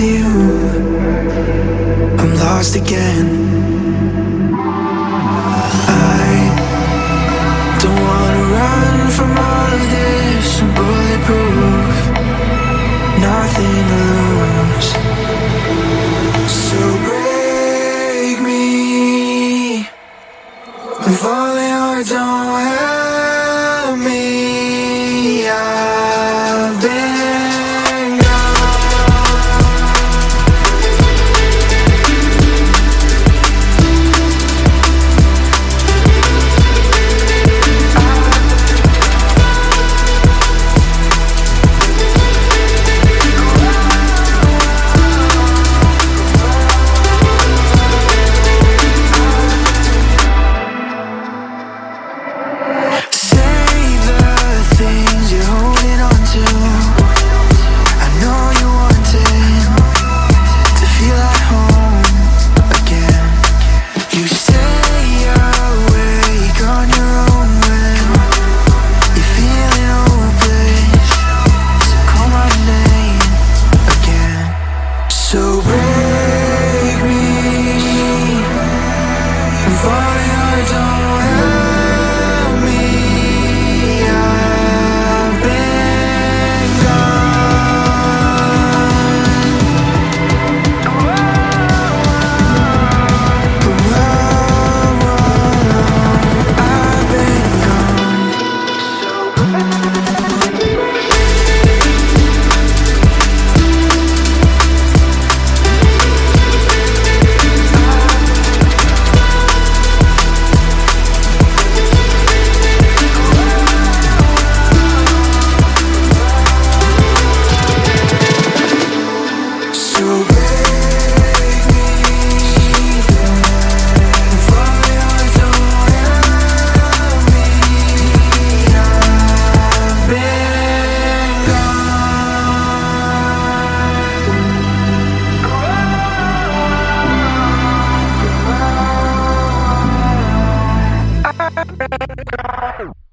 you. I'm lost again. I don't wanna run from all of this I'm bulletproof. Nothing to lose. So break me. If only I don't You said Bye.